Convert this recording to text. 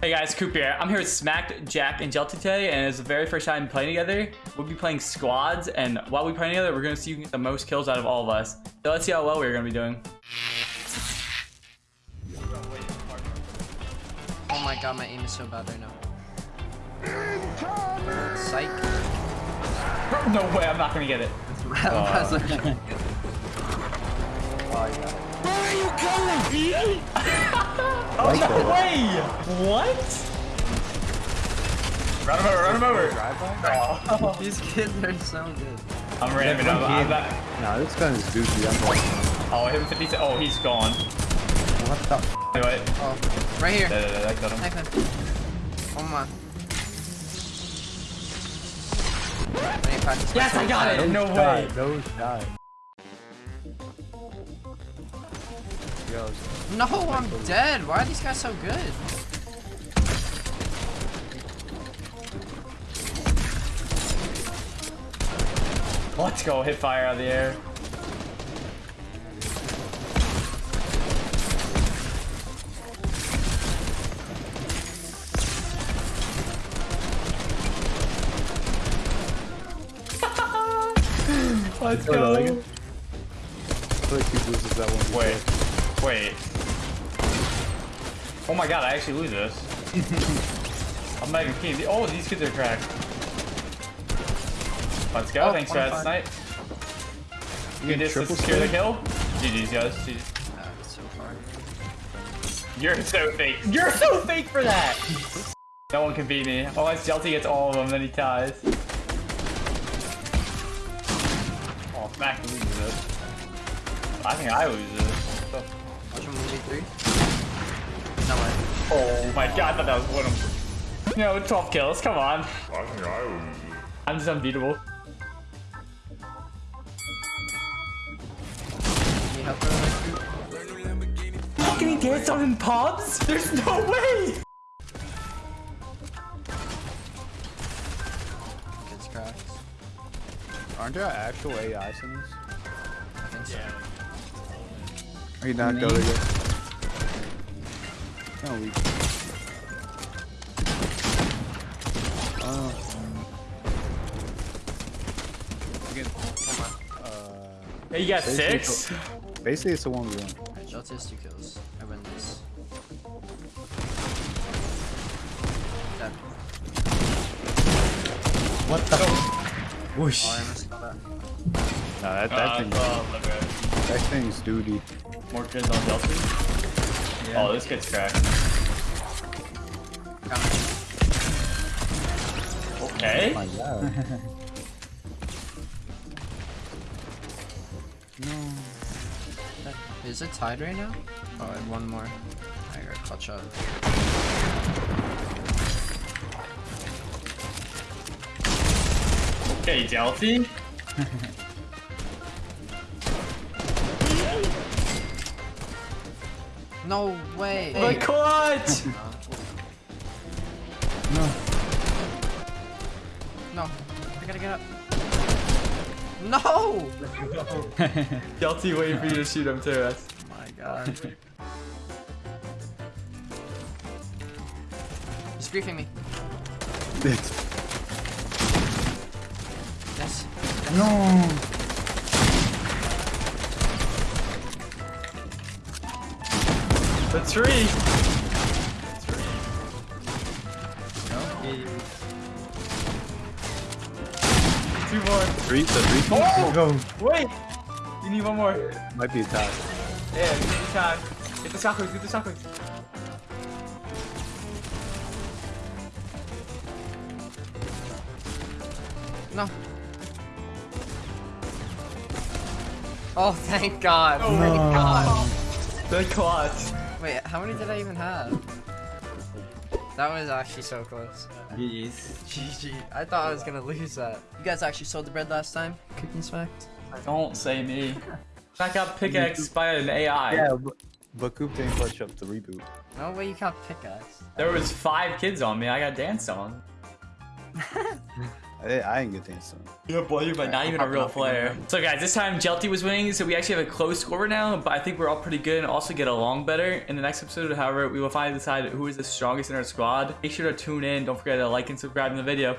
Hey guys, Coop here. I'm here with Smack, Jack, and Jelty today, and it's the very first time playing together. We'll be playing squads, and while we play together, we're gonna see who can get the most kills out of all of us. So let's see how well we're gonna be doing. Oh my god, my aim is so bad right now. Psych. No way, I'm not gonna get it. I was like, Oh, no way! What? Run him over, run him over. Oh. these kids are so good. I'm ramming him. I'm back. Nah, this gun is goofy. I'm like, Oh, I hit him 50 Oh, he's gone. what the f Anyway, Oh, right here. da, da, da, that got him. Knife him. Oh my. Let me practice Yes, I got it! No way! No shot. Yo, No, I'm dead. Why are these guys so good? Let's go, hit fire out of the air. Let's Wait, go. like it? I feel like he loses that one. Wait, wait. Oh my god, I actually lose this. I'm not even kidding. Oh, these kids are cracked. Let's go. Oh, Thanks for that 25. snipe. You can just secure the kill. GG's, guys. GG's. Uh, so far. You're so fake. You're so fake for that. no one can beat me. Unless Jelty gets all of them, then he ties. Oh, Smack loses this. I think I lose this. What the Watch him 1v3. No way. Oh my god, I thought that was one of them. No, 12 kills, come on. I'm just unbeatable. Need help bro? Can he dance on in pubs? There's no way! Kids cracked. Aren't there actual AI sims? I think so. Are you knocked out again? No, we. Oh. Again, uh, Hey, you got Basically, six? basically it's a 1v1. Alright, Jelty has two kills. I win this. Dead. What the? Whoosh. Oh, I missed that. Nah, that, that, Uh, thing, oh, okay. That thing's duty. More kids on Delphi? Oh, this kid's cracked. Coming. Okay. Oh my god. no. Is it tied right now? Oh, I have one more. I gotta clutch up. Okay, Delphi. No way! The clutch! No. No! I gotta get up. No! Jelty waiting for you to shoot him too. That's Oh my god. He's griefing me. Yes. no. The tree. Two more. Three, the three Oh! Go. Wait! You need one more. Might be a tie. Yeah, you need time. Get the shockwaves, get the shockwaves. No. Oh, thank God. Oh thank my God. The clutch. Wait, how many did I even have? That was actually so close. GG's. GG. I thought I was gonna lose that. You guys actually sold the bread last time? Cooking smack? Don't say me. I got pickaxe by an AI. Yeah, but, but Coop didn't clutch up the reboot. No way you got pickaxe. There was five kids on me. I got danced on. I, I ain't get the instant. Yeah, boy, but not even a real player. So guys, this time Jelty was winning, so we actually have a close score now, but I think we're all pretty good and also get along better. In the next episode, however, we will finally decide who is the strongest in our squad. Make sure to tune in. Don't forget to like and subscribe in the video.